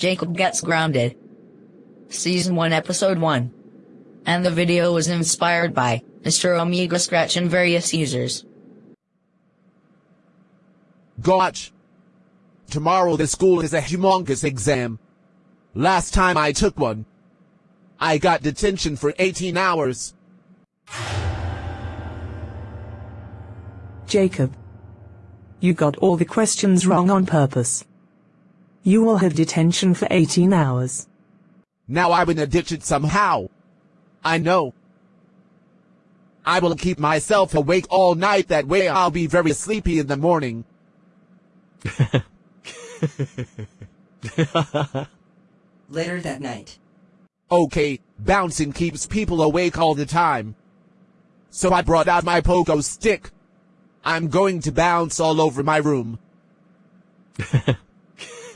Jacob Gets Grounded. Season 1 Episode 1. And the video was inspired by Mr. Omega Scratch and various users. Gotch. Tomorrow the school is a humongous exam. Last time I took one, I got detention for 18 hours. Jacob. You got all the questions wrong on purpose. You will have detention for 18 hours. Now I'm in a ditch somehow. I know. I will keep myself awake all night that way I'll be very sleepy in the morning. Later that night. Okay, bouncing keeps people awake all the time. So I brought out my pogo stick. I'm going to bounce all over my room.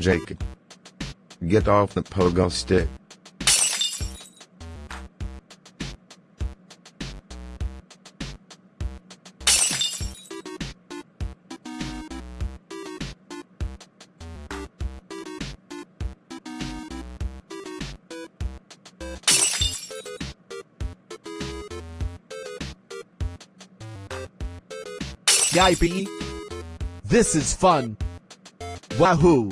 Jacob. Get off the pogo stick. Yippee! This is fun. Wahoo!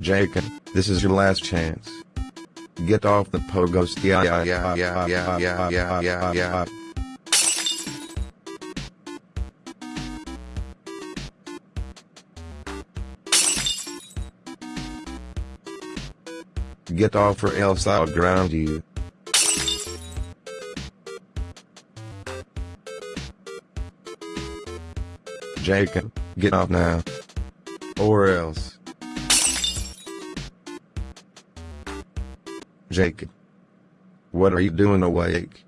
Jacob, this is your last chance. Get off the pogo. Yeah, yeah, yeah, yeah, yeah, yeah, yeah, yeah, yeah. Get off or else I'll ground you. Jacob, get off now. Or else. Jacob. What are you doing awake?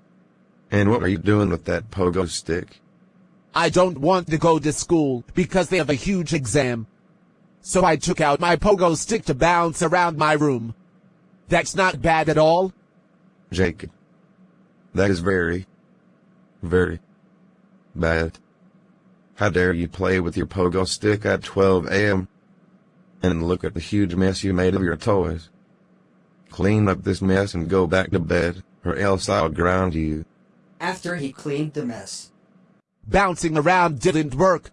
And what are you doing with that pogo stick? I don't want to go to school because they have a huge exam. So I took out my pogo stick to bounce around my room. That's not bad at all. Jacob. That is very, very bad. How dare you play with your pogo stick at 12 a.m. And look at the huge mess you made of your toys. Clean up this mess and go back to bed, or else I'll ground you. After he cleaned the mess. Bouncing around didn't work.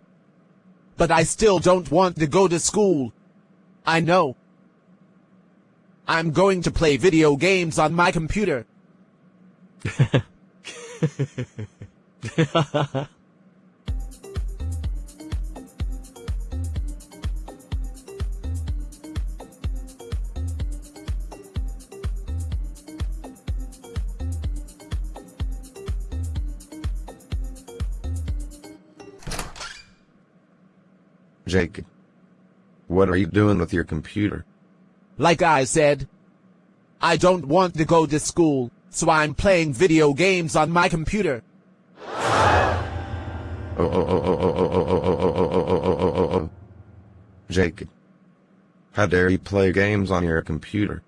But I still don't want to go to school. I know. I'm going to play video games on my computer. Jake. What are you doing with your computer? Like I said, I don't want to go to school, so I'm playing video games on my computer. Jake. How dare you play games on your computer?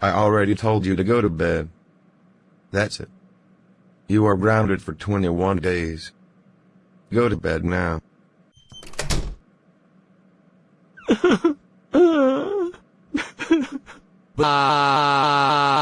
I already told you to go to bed. That's it. You are grounded for 21 days. Go to bed now. Bye.